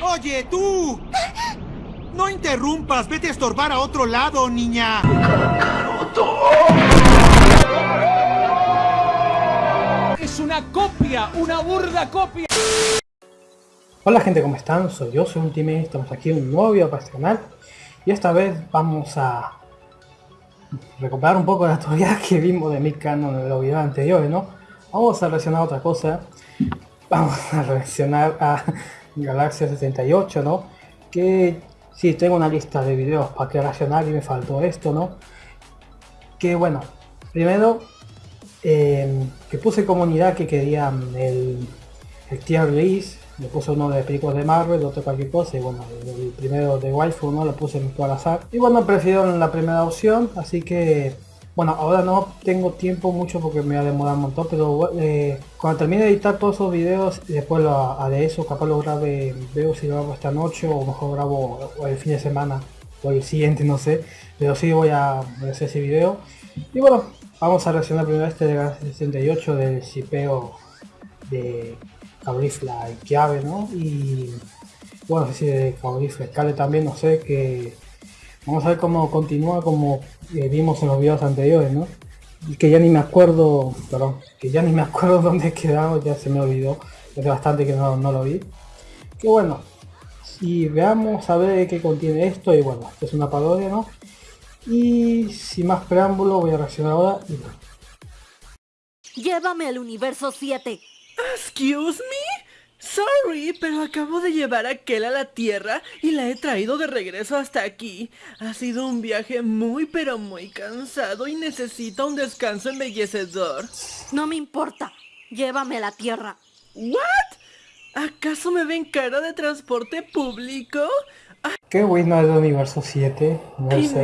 ¡Oye, tú! No interrumpas, vete a estorbar a otro lado, niña. Es una copia, una burda copia. Hola gente, ¿cómo están? Soy yo, soy Ultimate, estamos aquí en un nuevo video para este canal y esta vez vamos a recuperar un poco de la teoría que vimos de mi Canon en los videos anteriores, ¿no? Vamos a reaccionar a otra cosa, vamos a reaccionar a Galaxia 68, ¿no? Que sí, tengo una lista de videos para que reaccionar y me faltó esto, ¿no? Que bueno, primero eh, que puse comunidad que querían el, el tier list le puse uno de películas de Marvel, otro cualquier cosa, y bueno, el primero de waifu, ¿no? Lo puse en al azar. Y bueno, prefiero la primera opción, así que... Bueno, ahora no tengo tiempo mucho porque me va a demorar un montón, pero eh, cuando termine de editar todos esos videos, después lo haré eso, capaz lo grabe, veo si lo grabo esta noche o mejor grabo el fin de semana o el siguiente, no sé, pero sí voy a, hacer ese video. Y bueno, vamos a reaccionar primero este de 68 del shipeo de Caulifla y Chiave, ¿no? Y bueno, si de Caulifla Cale también, no sé, que vamos a ver cómo continúa como eh, vimos en los videos anteriores, ¿no? Y que ya ni me acuerdo, perdón, que ya ni me acuerdo dónde he quedado, ya se me olvidó, es bastante que no, lo vi. Que bueno, y veamos a ver qué contiene esto, y bueno, es una parodia, ¿no? Y sin más preámbulo voy a reaccionar ahora y Llévame al universo 7. Excuse me? Sorry, pero acabo de llevar a Kel a la Tierra y la he traído de regreso hasta aquí. Ha sido un viaje muy pero muy cansado y necesita un descanso embellecedor. No me importa. Llévame a la Tierra. ¿What? ¿Acaso me ven cara de transporte público? ¿Qué güey no es de universo 7?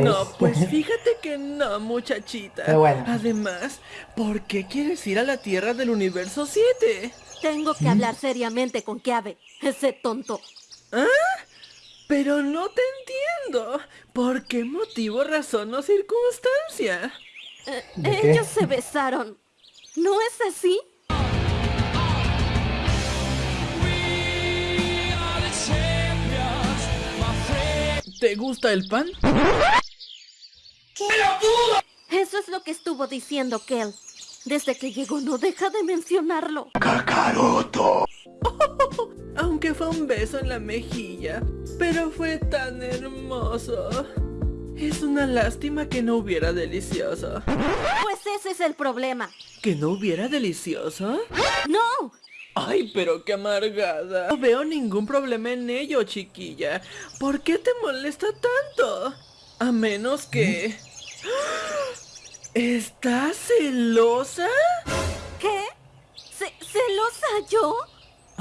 No, pues fíjate que no, muchachita. Además, ¿por qué quieres ir a la Tierra del universo 7? Tengo que hablar seriamente con Keave, ese tonto. ¿Ah? Pero no te entiendo. ¿Por qué motivo, razón o circunstancia? Eh, ellos se besaron. ¿No es así? ¿Te gusta el pan? ¿Qué? Eso es lo que estuvo diciendo Kel. Desde que llegó no deja de mencionarlo. ¡Kakaroto! aunque fue un beso en la mejilla, pero fue tan hermoso. Es una lástima que no hubiera delicioso. Pues ese es el problema. ¿Que no hubiera delicioso? ¡No! Ay, pero qué amargada. No veo ningún problema en ello, chiquilla. ¿Por qué te molesta tanto? A menos que... ¿Estás celosa? ¿Qué? ¿Celosa yo?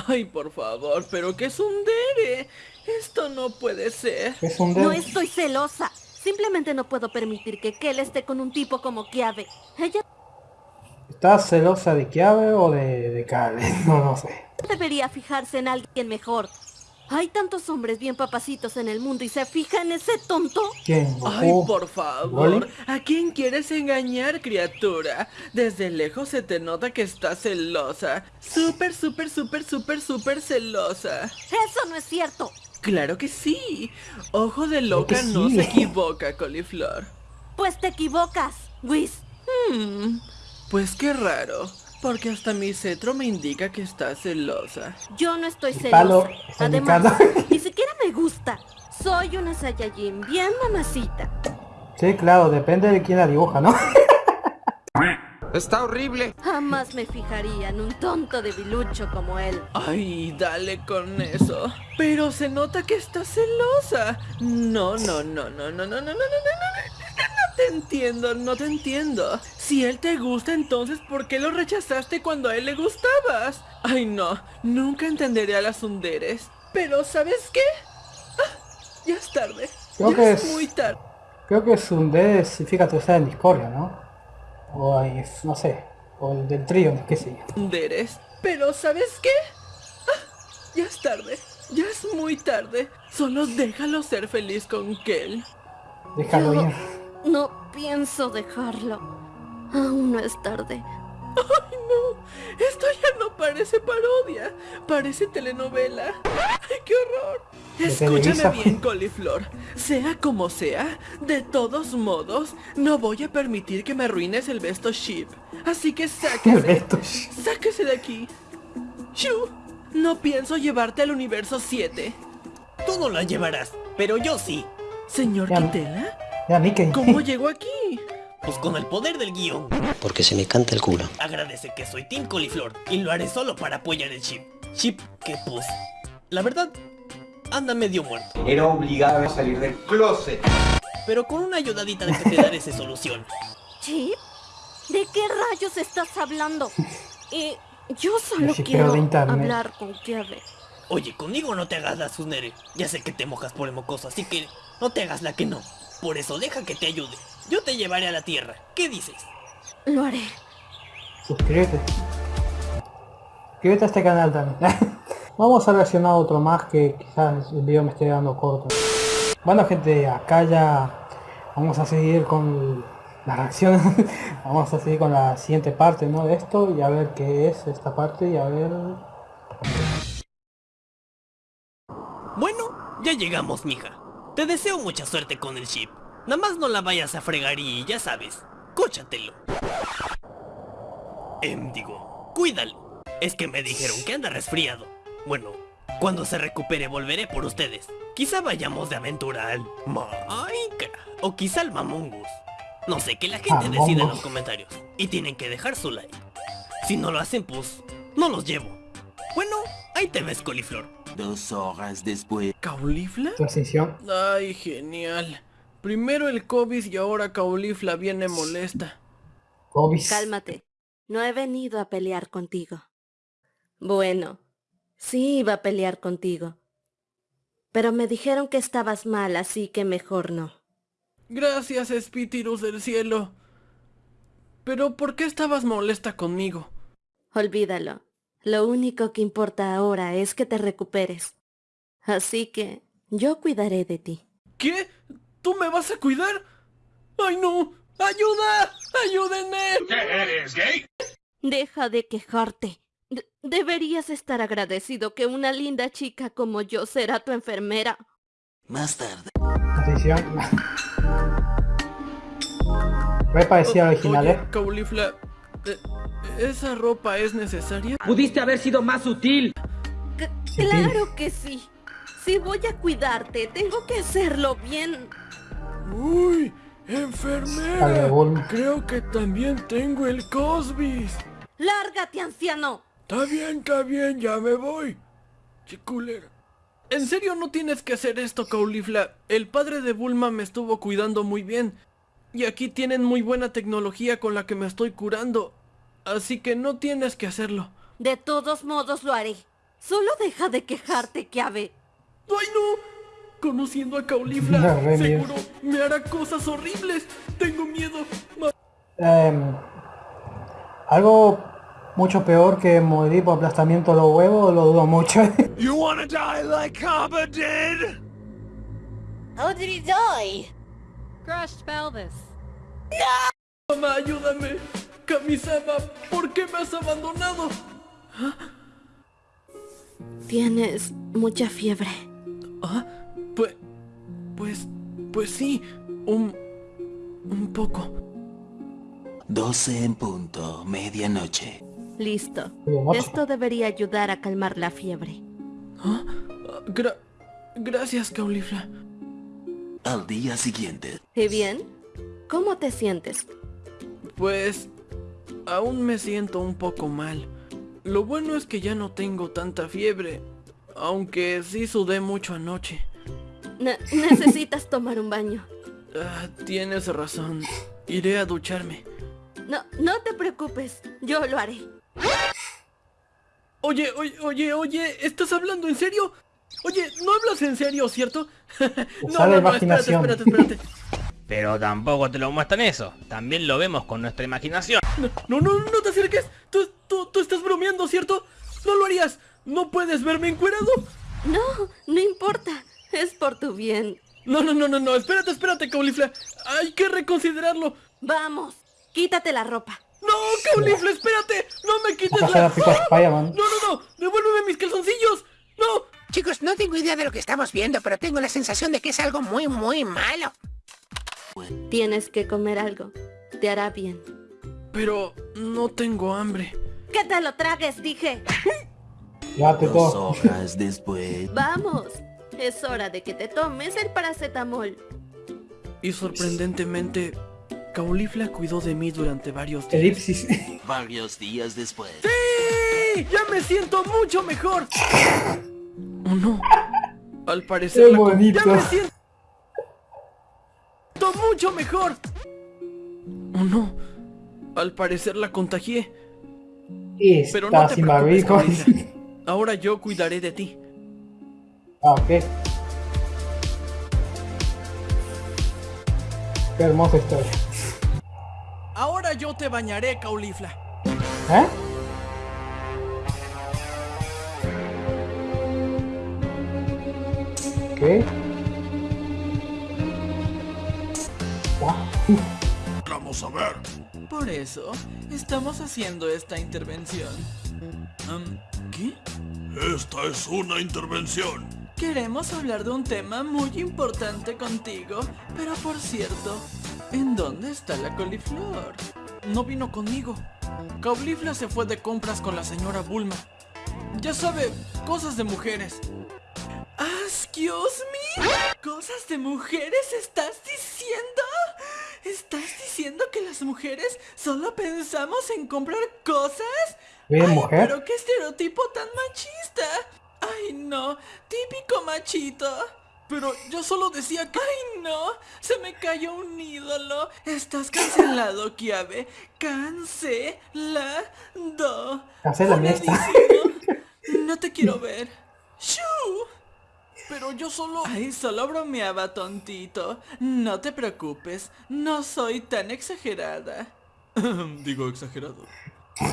Ay, por favor, pero ¿qué es un dere? Esto no puede ser. No estoy celosa. Simplemente no puedo permitir que Kel esté con un tipo como Kiave. Ella ¿Estás celosa de Kiabe o de, de Kale? No, no sé. Debería fijarse en alguien mejor. Hay tantos hombres bien papacitos en el mundo y se fija en ese tonto. ¿Quién? Ay, por favor. ¿A quién quieres engañar, criatura? Desde lejos se te nota que estás celosa. Súper, súper, súper, súper, súper celosa. Eso no es cierto. Claro que sí. Ojo de loca no se equivoca, coliflor. Pues te equivocas, Whis. Hmm. Pues qué raro, porque hasta mi cetro me indica que está celosa. Yo no estoy celosa. Además, ni siquiera me gusta. Soy una Saiyajin bien mamacita. Sí, claro, depende de quién la dibuja, ¿no? Está horrible. Jamás me fijaría en un tonto debilucho como él. Ay, dale con eso. Pero se nota que está celosa. No, no, no, no, no, no, no, no, no, no, no te entiendo, no te entiendo. Si él te gusta, entonces ¿por qué lo rechazaste cuando a él le gustabas? Ay no, nunca entenderé a las hunderes. Pero ¿sabes qué? Ah, ya es tarde. Creo que es, muy tarde. Creo que Sunderes, fíjate, está en discordia, ¿no? O hay, no sé, o el del trío, qué sé yo. Hunderes, pero ¿sabes qué? Ah, ya es tarde, ya es muy tarde. Solo déjalo ser feliz con Kel. Déjalo ir. No pienso dejarlo. Aún no es tarde. ¡Ay, no! Esto ya no parece parodia. Parece telenovela. ¡Ay, qué horror! Escúchame bien, coliflor. Sea como sea, de todos modos, no voy a permitir que me arruines el besto ship. Así que sáquese. Sáquese de aquí. Shu, no pienso llevarte al universo 7. Tú no la llevarás, pero yo sí. Señor Ya. Quitela, Ya, Mickey. ¿cómo llegó aquí? Pues con el poder del guion. Porque se me canta el culo. Agradece que soy Team Coliflor y lo haré solo para apoyar el chip. Chip que pues, la verdad, anda medio muerto. Era obligado a salir del closet. Pero con una ayudadita de que te daré esa solución. ¿Chip? ¿De qué rayos estás hablando? Eh, yo solo quiero hablar con Kevin. Oye, conmigo no te hagas la sunere. Ya sé que te mojas por el mocoso, así que no te hagas la que no. Por eso deja que te ayude. Yo te llevaré a la tierra. ¿Qué dices? Lo haré. Suscríbete. Suscríbete a este canal también. Vamos a reaccionar a otro más que quizás el video me esté dando corto. Bueno gente, acá ya vamos a seguir con la reacción. vamos a seguir con la siguiente parte ¿no? de esto y a ver qué es esta parte y a ver... Bueno, ya llegamos, mija. Te deseo mucha suerte con el chip. Nada más no la vayas a fregar y ya sabes, cóchatelo. Em, digo, cuídalo. Es que me dijeron que anda resfriado. Bueno, cuando se recupere volveré por ustedes. Quizá vayamos de aventura al Minecraft. O quizá al Mamongus. No sé, que la gente decida en los comentarios. Y tienen que dejar su like. Si no lo hacen, pues, no los llevo. Bueno, ahí te ves, coliflor. Dos horas después. ¿Caulifla? Transición. Ay, genial. Primero el COVID y ahora Caulifla viene molesta. Obis. Cálmate. No he venido a pelear contigo. Bueno, sí iba a pelear contigo. Pero me dijeron que estabas mal, así que mejor no. Gracias, Espíritus del cielo. Pero ¿por qué estabas molesta conmigo? Olvídalo. Lo único que importa ahora es que te recuperes. Así que yo cuidaré de ti. ¿Qué? ¿Tú me vas a cuidar? ¡Ay no! ¡Ayuda! ¡Ayúdenme! Deja de quejarte. De- deberías estar agradecido que una linda chica como yo será tu enfermera. Más tarde. Transición. Re parecida a la original, Oye, ¿eh? Caulifla, eh, ¿esa ropa es necesaria? Pudiste haber sido más sutil. C- claro que sí. Si voy a cuidarte, tengo que hacerlo bien. ¡Uy! ¡Enfermera! Creo que también tengo el Cosbis. ¡Lárgate, anciano! Está bien, está bien, ya me voy. Chiculera. ¿En serio no tienes que hacer esto, Caulifla? El padre de Bulma me estuvo cuidando muy bien. Y aquí tienen muy buena tecnología con la que me estoy curando. Así que no tienes que hacerlo. De todos modos lo haré. Solo deja de quejarte, Kiabe. ¡Ay no! Conociendo a Caulifla, No, seguro me hará cosas horribles. Tengo miedo. Em, algo mucho peor que morir por aplastamiento de los huevos, lo dudo mucho. You wanna die like Kaba did? Mamá, ayúdame. Kamisama, ¿por qué me has abandonado? Tienes mucha fiebre. Ah, pues, pues, pues sí, un, un poco. 12 en punto. Medianoche. Listo. Esto debería ayudar a calmar la fiebre. Ah, gra- gracias, Caulifla. Al día siguiente. ¿Y bien? ¿Cómo te sientes? Pues, aún me siento un poco mal. Lo bueno es que ya no tengo tanta fiebre, aunque sí sudé mucho anoche. Ne- necesitas tomar un baño. Ah, tienes razón. Iré a ducharme. No, no te preocupes. Yo lo haré. Oye, oye, oye, oye, ¿estás hablando en serio? Oye, no hablas en serio, ¿cierto? no, no, no, espérate, imaginación. espérate, espérate. Pero tampoco te lo muestran eso. También lo vemos con nuestra imaginación. No, no, no, no te acerques. Tú, tú, tú estás bromeando, ¿cierto? No lo harías. ¿No puedes verme encuerado? No, no importa. Es por tu bien. No, no, no, no, no. Espérate, espérate, Caulifla. Hay que reconsiderarlo. Vamos, quítate la ropa. ¡No, Caulifla, espérate! ¡No me quites la... Spider-Man. ¡No, no, no! ¡Devuélveme mis calzoncillos! ¡No! Chicos, no tengo idea de lo que estamos viendo, pero tengo la sensación de que es algo muy, muy malo. Tienes que comer algo. Te hará bien. Pero no tengo hambre. ¡Que te lo tragues, dije! Dos todo. horas después. ¡Vamos! Es hora de que te tomes el paracetamol. Y sorprendentemente, Caulifla cuidó de mí durante varios días. Elipsis. Varios días después. ¡Sí! ¡Ya me siento mucho mejor! ¿O no? Al parecer Qué la bonito. ¡Ya me siento mucho mejor! ¿O no? Al parecer la contagié. Pero no te sin preocupes. Ahora yo cuidaré de ti. Ah, ok. Qué hermosa historia. Ahora yo te bañaré, Caulifla. ¿Eh? ¿Qué? Vamos a ver. Por eso, estamos haciendo esta intervención. ¿Qué? Esta es una intervención. Queremos hablar de un tema muy importante contigo, pero por cierto, ¿en dónde está la coliflor? No vino conmigo. Caulifla se fue de compras con la señora Bulma. Ya sabe, cosas de mujeres. ¿Excuse me? ¿Cosas de mujeres estás diciendo? ¿Estás diciendo que las mujeres solo pensamos en comprar cosas? Bien, Ay, mujer. pero qué estereotipo tan machista. Ay, no, típico machito. Pero yo solo decía que... ¡Ay, no! Se me cayó un ídolo. Estás cancelado, Kiabe. Cancelado. Fuladísimo. No te quiero ver. ¡Shoo! Pero yo solo... Ay, solo bromeaba, tontito. No te preocupes. No soy tan exagerada. Digo exagerado.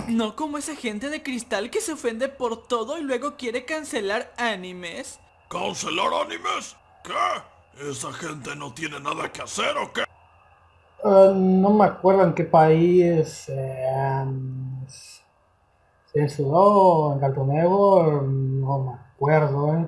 No como esa gente de cristal que se ofende por todo y luego quiere cancelar animes. ¿Cancelar animes? ¿Qué? ¿Esa gente no tiene nada que hacer o qué? Ah, no me acuerdo en qué país eh, censuró en Cartoon Network, no me acuerdo, eh.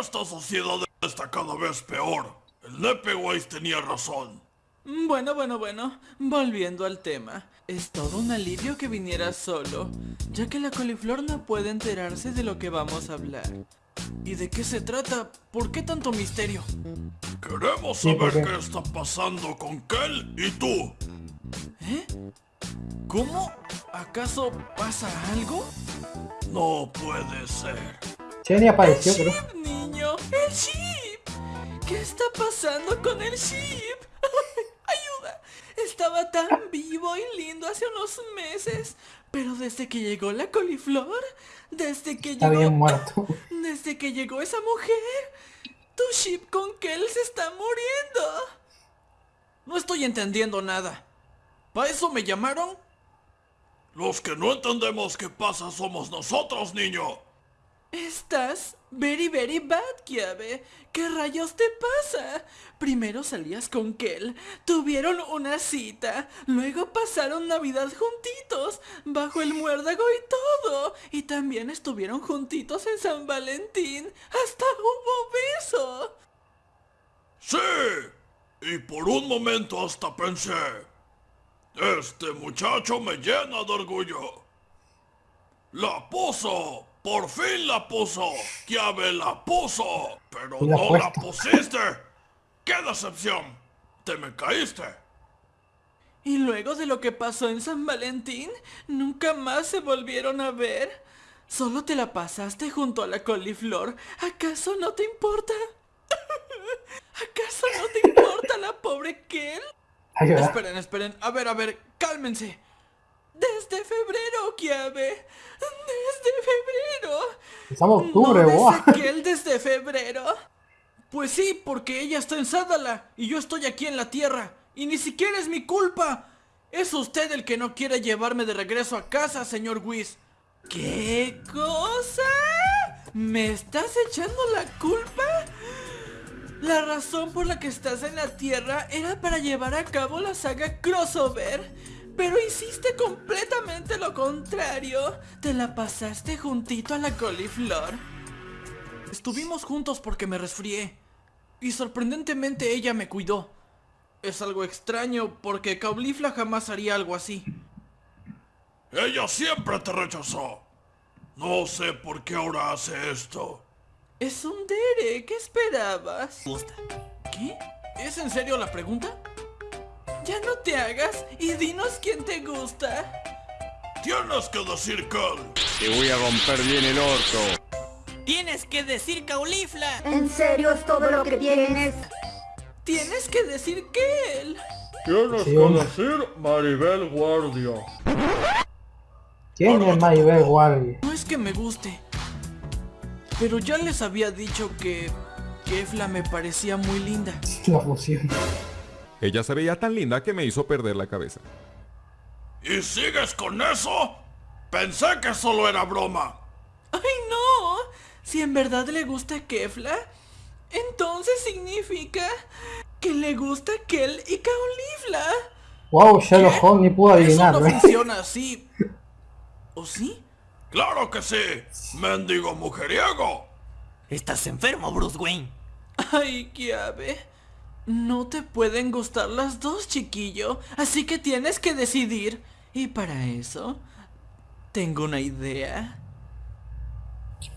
Esta sociedad está cada vez peor. El Nepeways tenía razón. Bueno, bueno, bueno, volviendo al tema. Es todo un alivio que viniera solo, ya que la coliflor no puede enterarse de lo que vamos a hablar. ¿Y de qué se trata? ¿Por qué tanto misterio? Queremos Sí, ¿por saber qué? qué está pasando con Kel y tú. ¿Eh? ¿Cómo? ¿Acaso pasa algo? No puede ser. Apareció, pero... ¡Ship, niño! ¡El ship! ¿Qué está pasando con el ship? ¡Ayuda! Estaba tan vivo y lindo hace unos meses. Pero desde que llegó la coliflor, desde que Está llegó... bien muerto. Desde que llegó esa mujer, tu ship con Kel se está muriendo. No estoy entendiendo nada. ¿Para eso me llamaron? Los que no entendemos qué pasa somos nosotros, niño. Estás very very bad, Kiabe. ¿Qué rayos te pasa? Primero salías con Kel, tuvieron una cita, luego pasaron Navidad juntitos, bajo el muérdago y todo. Y también estuvieron juntitos en San Valentín. Hasta hubo beso. Sí. Y por un momento hasta pensé. Este muchacho me llena de orgullo. La puso. Por fin la puso. Llave la puso. Pero la no la pusiste. ¡Qué decepción! Te me caíste. Y luego de lo que pasó en San Valentín, nunca más se volvieron a ver. Solo te la pasaste junto a la coliflor. ¿Acaso no te importa? ¿Acaso no te importa la pobre Kel? Ayuda. Esperen, esperen. A ver, a ver, cálmense. Desde febrero, Kiabe. Desde febrero. Estamos octubre, ¿No de Ezequiel desde febrero? Pues sí, porque ella está en Sádala y yo estoy aquí en la Tierra. Y ni siquiera es mi culpa. Es usted el que no quiere llevarme de regreso a casa, señor Whis. ¿Qué cosa? ¿Me estás echando la culpa? La razón por la que estás en la Tierra era para llevar a cabo la saga crossover. Pero hiciste completamente lo contrario. Te la pasaste juntito a la coliflor. Estuvimos juntos porque me resfrié. Y sorprendentemente ella me cuidó. Es algo extraño porque Caulifla jamás haría algo así. Ella siempre te rechazó. No sé por qué ahora hace esto. Es un Dere, ¿qué esperabas? ¿Qué? ¿Es en serio la pregunta? Ya no te hagas y dinos quién te gusta. Tienes que decir que él. Te voy a romper bien el orto. Tienes que decir Caulifla. ¿En serio es todo lo que tienes? Tienes que decir que él. Tienes Sí, que hombre. decir Maribel Guardia. ¿Quién es Maribel Guardia? No es que me guste. Pero ya les había dicho que... Kefla me parecía muy linda. La fusión. Ella se veía tan linda que me hizo perder la cabeza. ¿Y sigues con eso? Pensé que solo era broma. ¡Ay, no! Si en verdad le gusta Kefla, entonces significa que le gusta Kel y Caulifla. Wow, Sherlock Holmes ni pudo Eso no. ¿eh? funciona así. ¿O sí? Claro que sí. Mendigo mujeriego. Estás enfermo, Bruce Wayne. Ay, Kiabe. No te pueden gustar las dos, chiquillo. Así que tienes que decidir. Y para eso, tengo una idea. Que...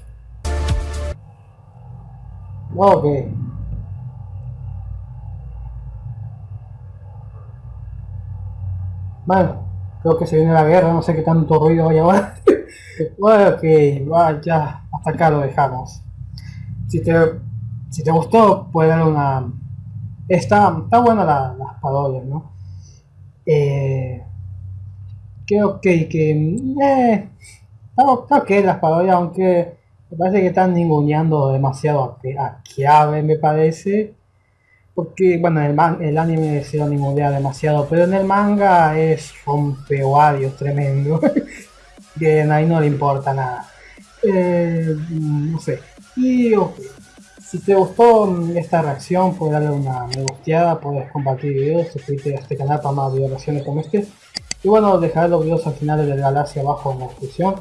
Bueno, creo que se viene la guerra, no sé qué tanto ruido hay ahora. ok, va, ya, hasta acá lo dejamos. Si te, si te gustó, puedes darle una... Está, está buena la- las parodias, ¿no? Eh, que, que eh, está, está ok las parodias, aunque me parece que están ninguneando demasiado a, a Kiabe, me parece. Porque, bueno, el, man- el anime se lo ningunea demasiado, pero en el manga es rompeoarios tremendo. que ahí no le importa nada. Eh, no sé. Y ok, si te gustó esta reacción, puedes darle una me gusteada, puedes compartir videos, suscribirte a este canal para más videos como este. Y bueno, dejaré los videos al final de la galaxia abajo en la descripción.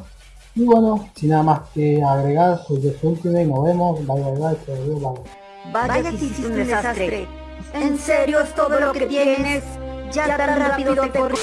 Y bueno, sin nada más que agregar, soy Jeff Ultimate, nos vemos, bye bye bye, adiós, bye. Vaya que hiciste un desastre. ¿En serio es todo lo que tienes? Ya tan rápido te corrí.